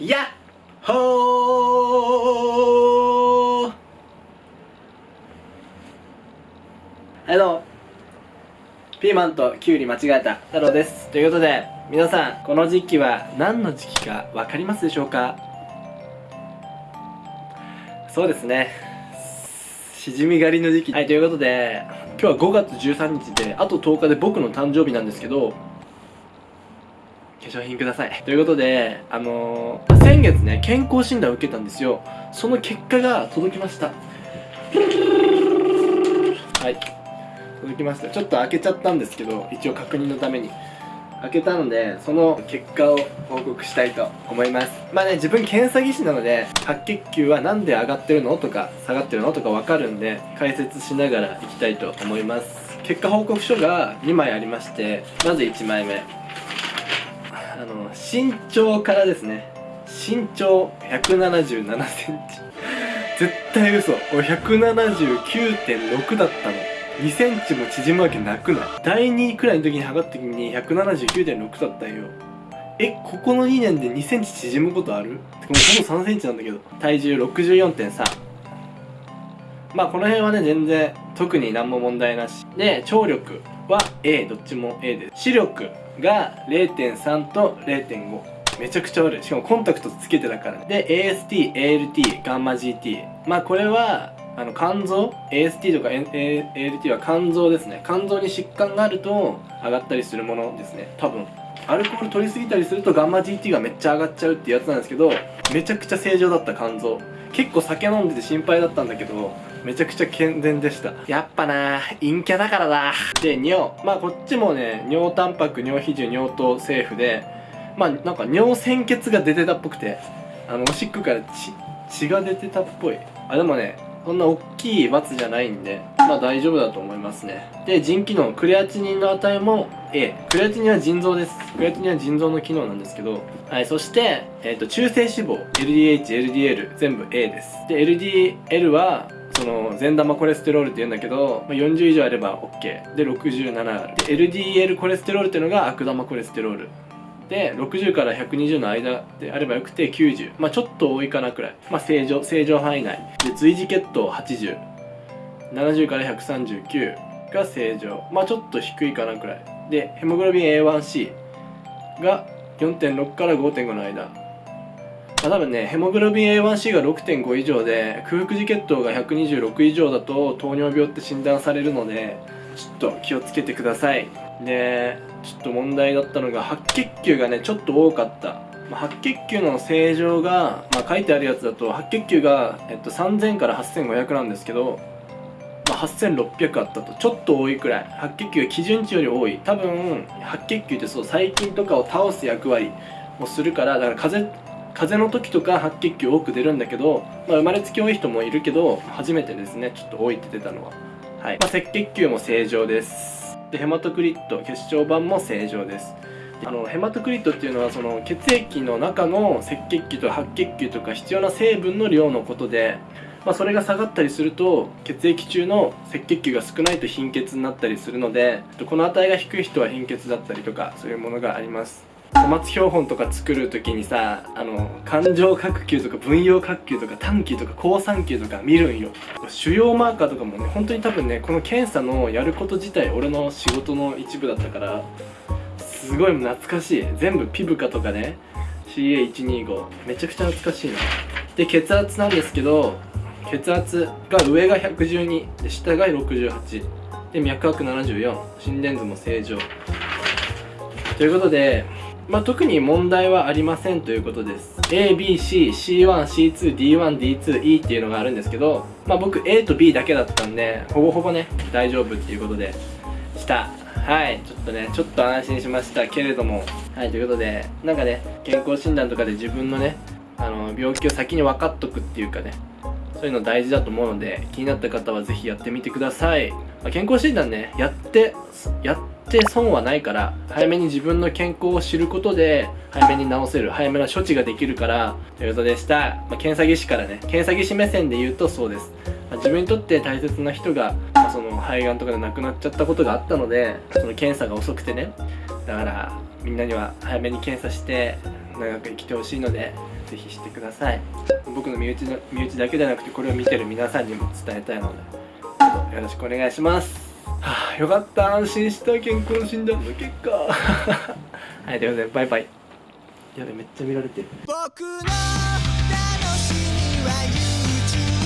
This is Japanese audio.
やっほー。はいどうもピーマンとキュウリ間違えた太郎です。ということで皆さんこの時期は何の時期か分かりますでしょうか？そうですね。しじみ狩りの時期。はいということで今日は5月13日であと10日で僕の誕生日なんですけど化粧品ください。ということであのー、先月ね健康診断を受けたんですよ。その結果が届きました。はい。届きました。ちょっと開けちゃったんですけど一応確認のために。開けたのでその結果を報告したいと思います。まあね自分検査技師なので白血球は何で上がってるのとか下がってるのとか分かるんで解説しながらいきたいと思います。結果報告書が2枚ありましてまず1枚目。あの身長からですね。身長1 7 7センチ。絶対嘘。俺179.6だったの。2センチも縮むわけなくない？第2位くらいの時に測った時に179.6だったんよ。えここの2年で2センチ縮むことある？てかもうほぼ3センチなんだけど。体重64.3まあこの辺はね全然特に何も問題なし。で聴力は A どっちも A です。視力が0.3と0.5めちゃくちゃ悪い。しかもコンタクトつけてたからね。で AST、ALT、ガンマ GT まあこれはあの肝臓？AST とか ALT は肝臓ですね。肝臓に疾患があると上がったりするものですね。多分。アルコール取りすぎたりするとガンマ GT がめっちゃ上がっちゃうっていうやつなんですけどめちゃくちゃ正常だった肝臓。結構酒飲んでて心配だったんだけどめちゃくちゃ健全でした。やっぱな陰キャだからだで尿。まあこっちもね尿タンパク尿比重尿糖セーフでまあなんか尿鮮血が出てたっぽくてあのおしっこから血血が出てたっぽい。あでもねそんな大きい罰じゃないんでまあ大丈夫だと思いますね。で腎機能クレアチニンの値も A クレアチニンは腎臓です。クレアチニンは腎臓の機能なんですけどはいそして、えーと、中性脂肪。LDH、LDL 全部 A です。で LDL はその善玉コレステロールって言うんだけど、まあ、40以上あれば OK で67ある。で LDL コレステロールっていうのが悪玉コレステロール。で60から120の間であればよくて90まあちょっと多いかなくらい。まあ正常正常範囲内。で随時血糖8070から139が正常。まあちょっと低いかなくらい。でヘモグロビン A1C が4.6から5.5の間。まあ、多分ねヘモグロビン A1C が6.5以上で空腹時血糖が126以上だと糖尿病って診断されるのでちょっと気をつけてください。でちょっと問題だったのが白血球がねちょっと多かった、まあ、白血球の正常が、まあ、書いてあるやつだと白血球が、えっと、3000から8500なんですけど、まあ、8600あったと。ちょっと多いくらい。白血球が基準値より多い。多分白血球ってそう細菌とかを倒す役割をするからだから風邪風邪の時とか白血球多く出るんだけど、まあ、生まれつき多い人もいるけど初めてですね。ちょっと多いって出たのは。はい、まあ、赤血球も正常です。でヘマトクリット血小板も正常です。あのヘマトクリットっていうのはその血液の中の赤血球と白血球とか必要な成分の量のことで、まあ、それが下がったりすると血液中の赤血球が少ないと貧血になったりするのでこの値が低い人は貧血だったりとかそういうものがあります。小松標本とか作る時にさあの感情角球とか分葉角球とか短球とか好酸球とか見るんよ。主要マーカーとかもね本当に多分ねこの検査のやること自体俺の仕事の一部だったからすごい懐かしい。全部ピブカとかね CA125 めちゃくちゃ懐かしいな。で血圧なんですけど血圧が上が112で下が68で脈拍74心電図も正常。ということでまあ、特に問題はありませんということです。ABC、C1、C2、D1、D2、E っていうのがあるんですけど、まあ、僕 A と B だけだったんでほぼほぼね大丈夫っていうことでした。はいちょっとねちょっと安心しました。けれども。はいということでなんかね健康診断とかで自分のねあの病気を先に分かっとくっていうかねそういうの大事だと思うので気になった方は是非やってみてください、まあ、健康診断ねやってやって損はないから早めに自分の健康を知ることで早めに治せる早めな処置ができるからということでした、まあ、検査技師からね検査技師目線で言うとそうです、まあ、自分にとって大切な人が、まあ、その肺がんとかで亡くなっちゃったことがあったのでその検査が遅くてね。だからみんなには早めに検査して長く生きてほしいのでぜひしてください。僕の身内の身内だけじゃなくてこれを見てる皆さんにも伝えたいのでどうぞよろしくお願いします。は あよかった。安心した。健康診断の結果。はいということでバイバイ。やべめっちゃ見られてる。僕の楽しみは YouTube